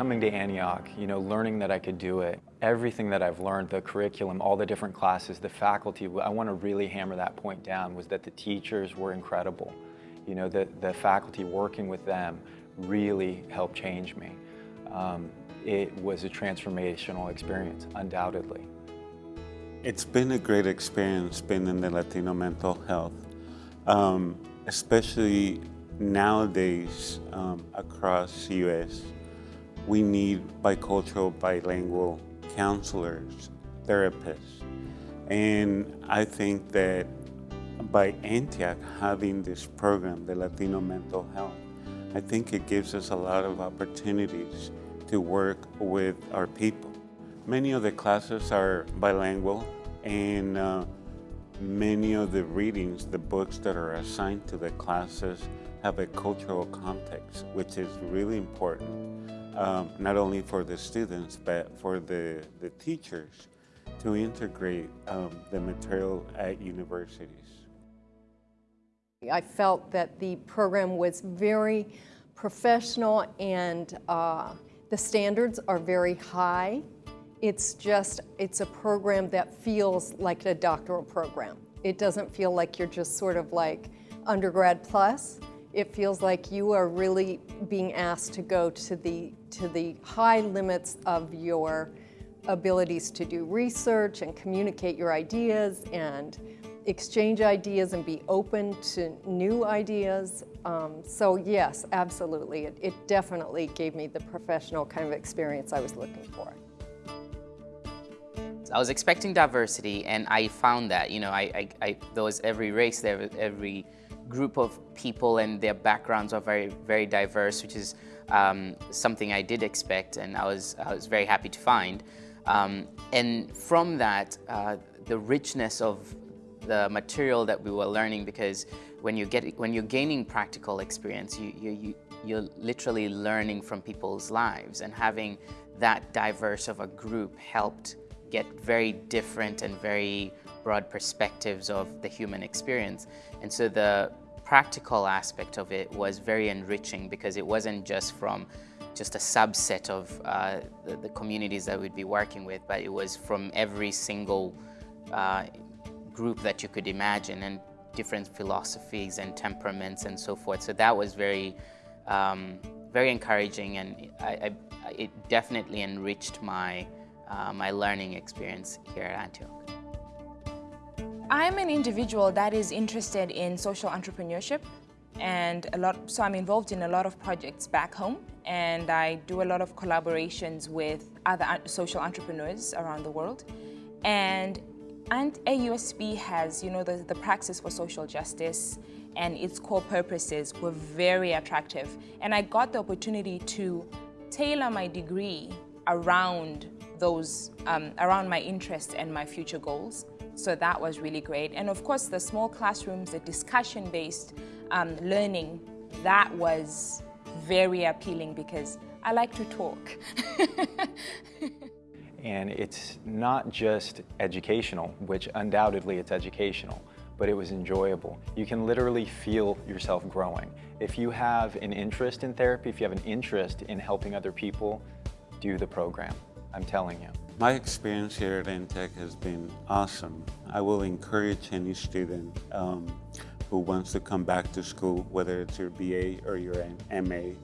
Coming to Antioch, you know, learning that I could do it, everything that I've learned, the curriculum, all the different classes, the faculty, I want to really hammer that point down, was that the teachers were incredible. You know, the, the faculty working with them really helped change me. Um, it was a transformational experience, undoubtedly. It's been a great experience being in the Latino mental health, um, especially nowadays um, across the U.S. We need bicultural, bilingual counselors, therapists. And I think that by Antioch having this program, the Latino Mental Health, I think it gives us a lot of opportunities to work with our people. Many of the classes are bilingual and uh, many of the readings, the books that are assigned to the classes have a cultural context, which is really important, um, not only for the students, but for the, the teachers to integrate um, the material at universities. I felt that the program was very professional and uh, the standards are very high. It's just, it's a program that feels like a doctoral program. It doesn't feel like you're just sort of like undergrad plus. It feels like you are really being asked to go to the, to the high limits of your abilities to do research and communicate your ideas and exchange ideas and be open to new ideas. Um, so yes, absolutely. It, it definitely gave me the professional kind of experience I was looking for. I was expecting diversity and I found that, you know, I, I, I, there was every race, there was every group of people and their backgrounds are very, very diverse, which is um, something I did expect and I was, I was very happy to find. Um, and from that, uh, the richness of the material that we were learning because when you get when you're gaining practical experience, you, you, you you're literally learning from people's lives and having that diverse of a group helped get very different and very broad perspectives of the human experience. And so the practical aspect of it was very enriching because it wasn't just from just a subset of uh, the, the, communities that we'd be working with, but it was from every single uh, group that you could imagine and different philosophies and temperaments and so forth. So that was very, um, very encouraging and I, I, it definitely enriched my, uh, my learning experience here at Antioch. I'm an individual that is interested in social entrepreneurship and a lot, so I'm involved in a lot of projects back home and I do a lot of collaborations with other social entrepreneurs around the world. And and AUSB has, you know, the, the praxis for social justice and its core purposes were very attractive. And I got the opportunity to tailor my degree around those, um, around my interests and my future goals. So that was really great. And of course, the small classrooms, the discussion-based um, learning, that was very appealing because I like to talk. And it's not just educational, which undoubtedly it's educational, but it was enjoyable. You can literally feel yourself growing. If you have an interest in therapy, if you have an interest in helping other people, do the program. I'm telling you. My experience here at Antioch has been awesome. I will encourage any student um, who wants to come back to school, whether it's your BA or your MA,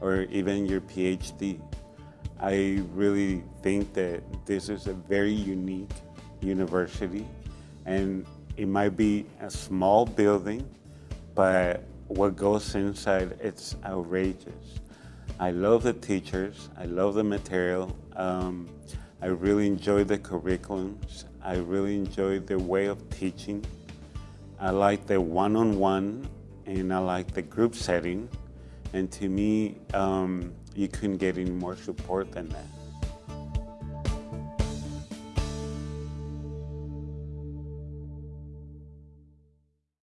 or even your PhD, I really think that this is a very unique university and it might be a small building, but what goes inside, it's outrageous. I love the teachers, I love the material, um, I really enjoy the curriculums, I really enjoy the way of teaching. I like the one-on-one -on -one, and I like the group setting. And to me, um, you couldn't get any more support than that.